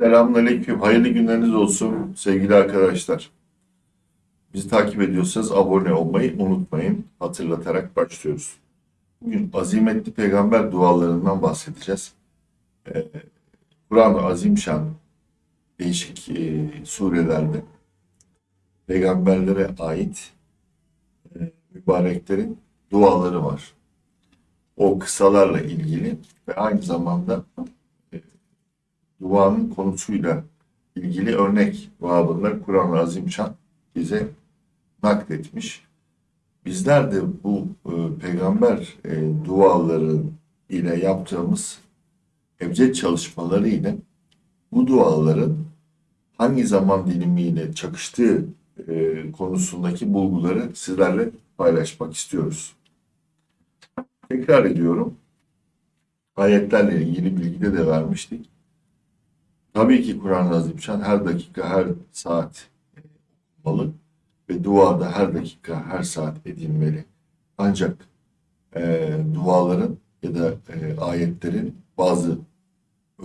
Selamünaleyküm. Hayırlı günleriniz olsun sevgili arkadaşlar. Bizi takip ediyorsanız abone olmayı unutmayın. Hatırlatarak başlıyoruz. Bugün azimetli peygamber dualarından bahsedeceğiz. Ee, Kur'an-ı Azimşan değişik e, surelerde peygamberlere ait e, mübareklerin duaları var. O kısalarla ilgili ve aynı zamanda duanın konusuyla ilgili örnek babında Kur'an-ı Azimşan bize nakletmiş. Bizler de bu e, peygamber e, duaları ile yaptığımız ebced çalışmaları ile bu duaların hangi zaman dilimiyle çakıştığı e, konusundaki bulguları sizlerle paylaşmak istiyoruz. Tekrar ediyorum. Ayetlerle ilgili bilgide de vermiştik. Tabii ki Kur'an-ı Azimşan her dakika, her saat e, okunmalı ve duada her dakika, her saat edilmeli. Ancak e, duaların ya da e, ayetlerin bazı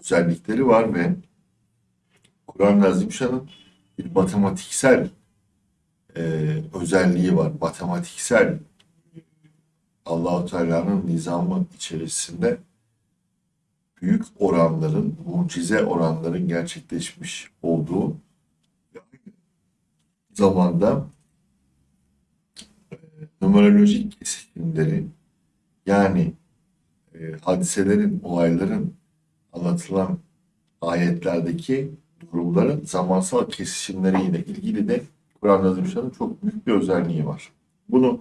özellikleri var ve Kur'an-ı Azimşan'ın bir matematiksel e, özelliği var. Matematiksel Allahu Teala'nın nizamı içerisinde büyük oranların, mucize oranların gerçekleşmiş olduğu zamanda e, numerolojik kesimleri yani e, hadiselerin, olayların anlatılan ayetlerdeki durumların zamansal kesişimleriyle ilgili de Kur'an-ı Azimüşşan'ın çok büyük bir özelliği var. Bunu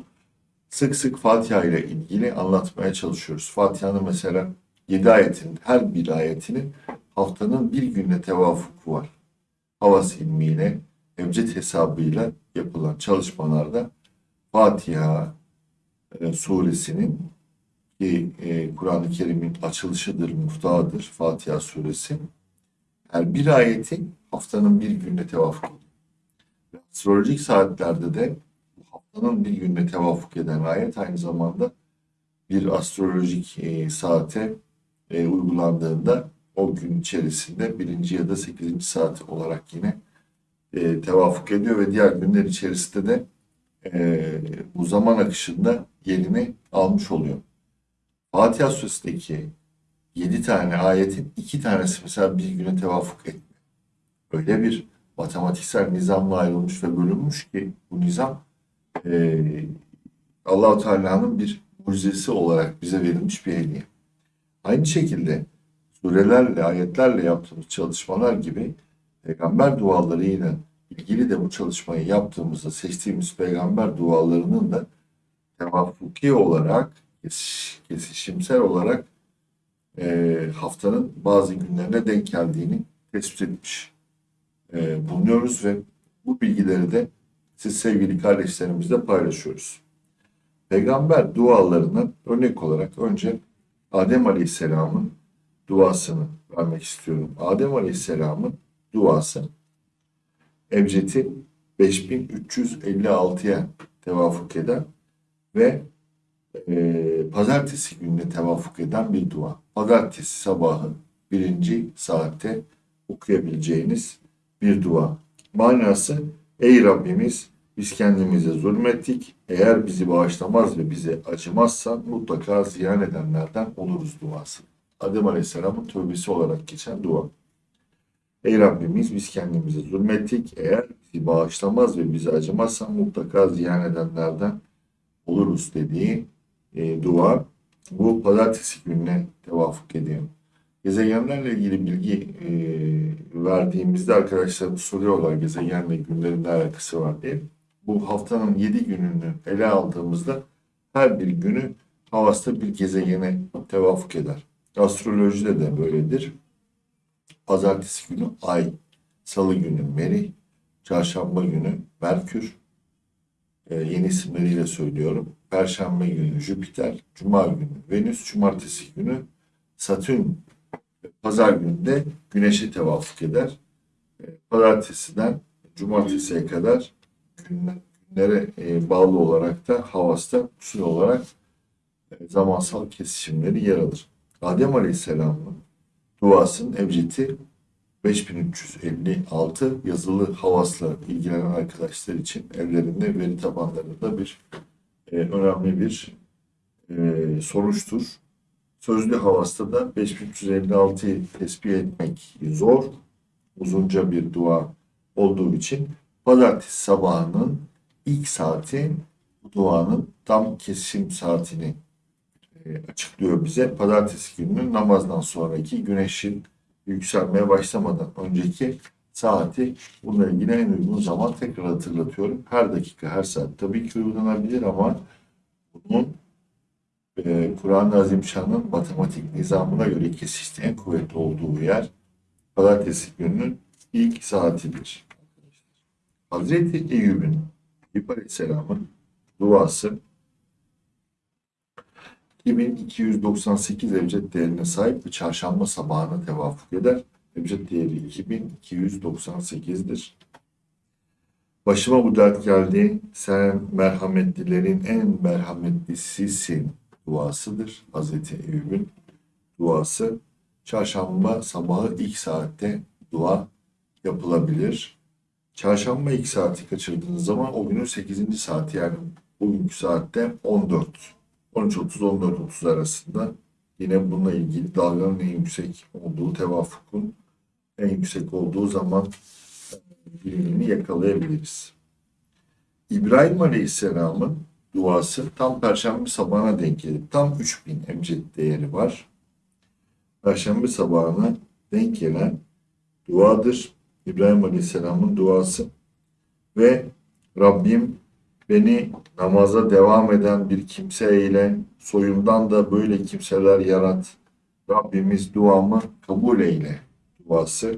sık sık Fatiha ile ilgili anlatmaya çalışıyoruz. Fatiha'nın mesela 7 ayetin her bir ayetinin haftanın bir günle tevafuku var. Havas ilmiyle, ebced hesabıyla yapılan çalışmalarda Fatiha e, suresinin ki e, Kur'an-ı Kerim'in açılışıdır, muftahıdır Fatiha suresi. Her bir ayetin haftanın bir günle tevafuk ediyor. Astrolojik saatlerde de haftanın bir günle tevafuk eden ayet aynı zamanda bir astrolojik e, saate e, uygulandığında o gün içerisinde birinci ya da sekizinci saat olarak yine e, tevafuk ediyor ve diğer günler içerisinde de e, bu zaman akışında yerini almış oluyor. Fatiha Suresi'ndeki yedi tane ayetin iki tanesi mesela bir güne tevafuk etmiyor. Öyle bir matematiksel nizamla ayrılmış ve bölünmüş ki bu nizam e, Allahu Teala'nın bir mucizesi olarak bize verilmiş bir hediye. Aynı şekilde surelerle, ayetlerle yaptığımız çalışmalar gibi peygamber dualarıyla ilgili de bu çalışmayı yaptığımızda seçtiğimiz peygamber dualarının da tevafuki olarak, kesişimsel olarak e, haftanın bazı günlerine denk geldiğini tespit etmiş e, bulunuyoruz ve bu bilgileri de siz sevgili kardeşlerimizle paylaşıyoruz. Peygamber dualarına örnek olarak önce Adem Aleyhisselam'ın duasını vermek istiyorum. Adem Aleyhisselam'ın duası Ebced'i 5356'ya tevafuk eden ve e, pazartesi gününe tevafuk eden bir dua. Pazartesi sabahı birinci saatte okuyabileceğiniz bir dua. Manası ey Rabbimiz biz kendimize zulmettik. Eğer bizi bağışlamaz ve bize acımazsan mutlaka ziyan edenlerden oluruz duası. Adem Aleyhisselam'ın tövbesi olarak geçen dua. Ey Rabbimiz biz kendimize zulmettik. Eğer bizi bağışlamaz ve bize acımazsan mutlaka ziyan edenlerden oluruz dediği e, dua bu pazartesi gününe tevafuk ediyor. Gezegenlerle ilgili bilgi e, verdiğimizde arkadaşlarımız soruyorlar gezegenle günlerin ne alakası var diye. Bu haftanın 7 gününü ele aldığımızda her bir günü havasta bir gezegene tevafuk eder. Astrolojide de böyledir. Pazartesi günü Ay, Salı günü Merih, Çarşamba günü Merkür, e, yeni isimleriyle söylüyorum. Perşembe günü Jüpiter, Cuma günü Venüs, Cumartesi günü Satürn, Pazar günü de Güneş'e tevafuk eder. E, pazartesiden Cumartesiye kadar günlere e, bağlı olarak da havasta usul olarak e, zamansal kesişimleri yer alır. Adem Aleyhisselam'ın duasının ebcedi 5356 yazılı havasla ilgilenen arkadaşlar için evlerinde veri tabanlarında bir e, önemli bir e, sonuçtur. Sözlü havasta da 5356'yı tespit etmek zor. Uzunca bir dua olduğu için pazartesi sabahının ilk saati bu duanın tam kesim saatini e, açıklıyor bize. Pazartesi gününün namazdan sonraki güneşin yükselmeye başlamadan önceki saati bununla ilgili en uygun zaman tekrar hatırlatıyorum. Her dakika, her saat tabii ki uygulanabilir ama bunun e, Kur'an-ı Azimşan'ın matematik nizamına göre kesişti en kuvvetli olduğu yer pazartesi gününün ilk saatidir. Hazreti Eyüp'ün Eyüp Aleyhisselam'ın duası 2298 evcet değerine sahip bir çarşamba sabahına tevafuk eder. Evcet değeri 2298'dir. Başıma bu dert geldi. Sen merhametlilerin en merhametlisisin duasıdır. Hazreti Eyüp'ün duası. Çarşamba sabahı ilk saatte dua yapılabilir. Çarşamba ilk saati kaçırdığınız zaman o günün 8. saati yani bugünkü saatte 14 13.30-14.30 arasında yine bununla ilgili dalganın en yüksek olduğu, tevafukun en yüksek olduğu zaman dilimini yakalayabiliriz. İbrahim Aleyhisselam'ın duası tam Perşembe sabahına denk gelip tam 3000 emcet değeri var. Perşembe sabahına denk gelen duadır. İbrahim Aleyhisselam'ın duası ve Rabbim beni namaza devam eden bir kimse ile soyumdan da böyle kimseler yarat. Rabbimiz duamı kabul eyle duası.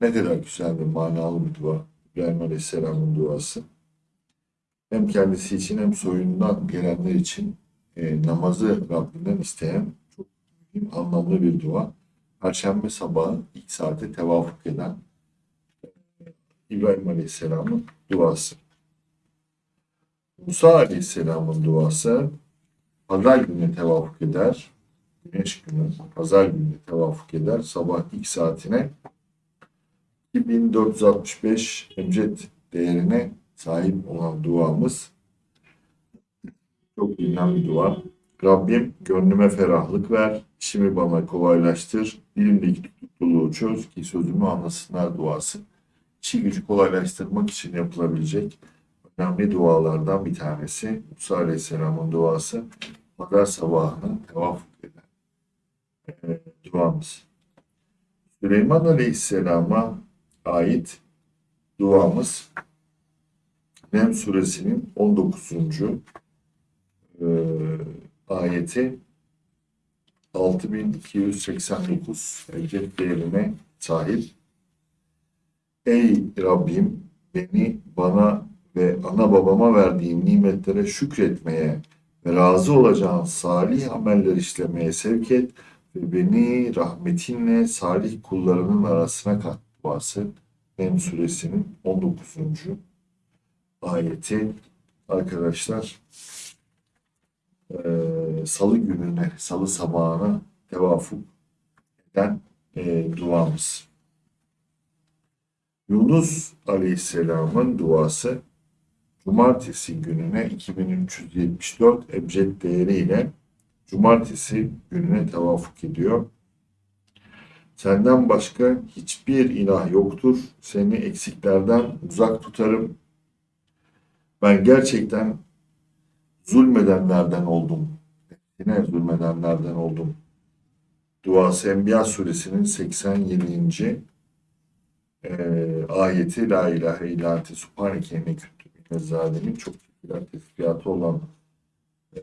Ne kadar güzel ve manalı bir dua. İbrahim Aleyhisselam'ın duası. Hem kendisi için hem soyundan gelenler için e, namazı Rabbinden isteyen çok anlamlı bir dua. Perşembe sabahı ilk saate tevafuk eden İbrahim Aleyhisselam'ın duası. Musa Aleyhisselam'ın duası pazar günü tevafuk eder. Güneş günü pazar günü tevafuk eder. Sabah ilk saatine 2465 emcet değerine sahip olan duamız çok bilinen bir dua. Rabbim gönlüme ferahlık ver, işimi bana kolaylaştır, dilimdeki tutukluluğu çöz ki sözümü anlasınlar duası. İşi gücü kolaylaştırmak için yapılabilecek önemli dualardan bir tanesi. Musa Aleyhisselam'ın duası pazar sabahına tevafuk eden e, duamız. Süleyman Aleyhisselam'a ait duamız Nem suresinin 19. E, ayeti 6289 evcet değerine sahip. Ey Rabbim beni bana ve ana babama verdiğin nimetlere şükretmeye ve razı olacağın salih ameller işlemeye sevk et ve beni rahmetinle salih kullarının arasına kat duası. Nem suresinin 19. ayeti arkadaşlar e, salı gününe, salı sabahına tevafuk eden e, duamız. Yunus Aleyhisselam'ın duası Cumartesi gününe 2374 ebced değeriyle Cumartesi gününe tevafuk ediyor. Senden başka hiçbir ilah yoktur. Seni eksiklerden uzak tutarım. Ben gerçekten zulmedenlerden oldum. Yine zulmedenlerden oldum. Duası Enbiya suresinin 87. E, ayeti La ilahe illa ente subhaneke zalimin çok güzel tesbihatı olan e,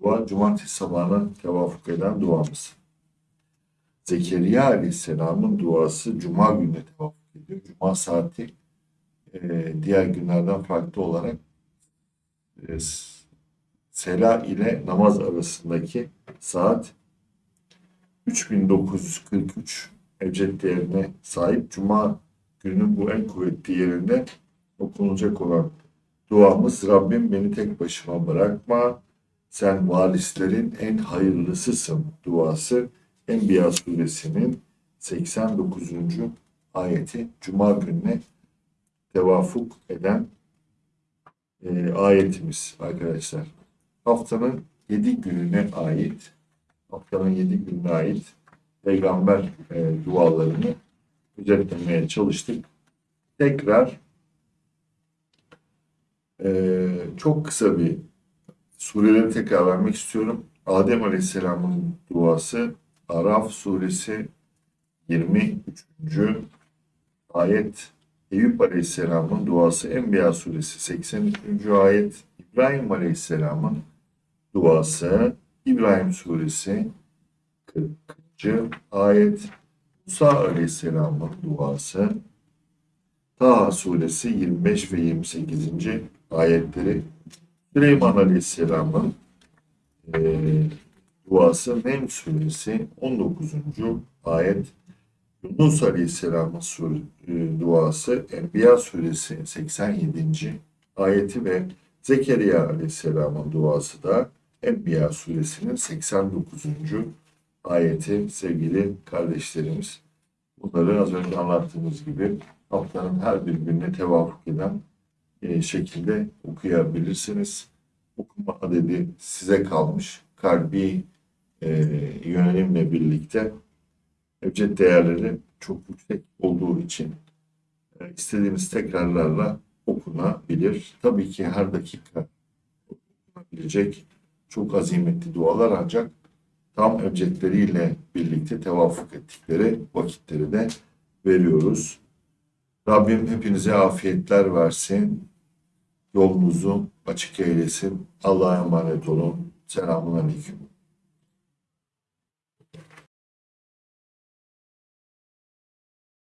dua cumartesi sabahına tevafuk eden duamız. Zekeriya Aleyhisselam'ın duası Cuma günü tevafuk ediyor. Cuma saati e, diğer günlerden farklı olarak e, Sela ile namaz arasındaki saat 3943 ebced değerine sahip. Cuma gününün bu en kuvvetli yerinde okunacak olan duamız Rabbim beni tek başıma bırakma. Sen varislerin en hayırlısısın duası Enbiya suresinin 89. ayeti Cuma gününe tevafuk eden e, ayetimiz arkadaşlar. Haftanın 7 gününe ait haftanın 7 gününe ait peygamber e, dualarını özetlemeye çalıştık. Tekrar e, çok kısa bir sureleri tekrar vermek istiyorum. Adem Aleyhisselam'ın duası Araf suresi 23. ayet Eyüp Aleyhisselam'ın duası Enbiya suresi 83. ayet İbrahim Aleyhisselam'ın duası İbrahim suresi 40. ayet Musa Aleyhisselam'ın duası Taha suresi 25 ve 28. ayetleri Süleyman Aleyhisselam'ın eee, duası Nem suresi 19. ayet Yunus Aleyhisselam'ın e, duası Enbiya suresi 87. ayeti ve Zekeriya Aleyhisselam'ın duası da Enbiya suresinin 89. ayeti sevgili kardeşlerimiz. Bunları az önce anlattığımız gibi haftanın her bir gününe tevafuk eden e, şekilde okuyabilirsiniz. Okuma adedi size kalmış. Kalbi e, yönelimle birlikte ebced değerleri çok yüksek olduğu için e, istediğiniz tekrarlarla okunabilir. Tabii ki her dakika okunabilecek çok azimetli dualar ancak tam ebcedleriyle birlikte tevafuk ettikleri vakitleri de veriyoruz. Rabbim hepinize afiyetler versin. Yolunuzu açık eylesin. Allah'a emanet olun. Selamun Aleyküm.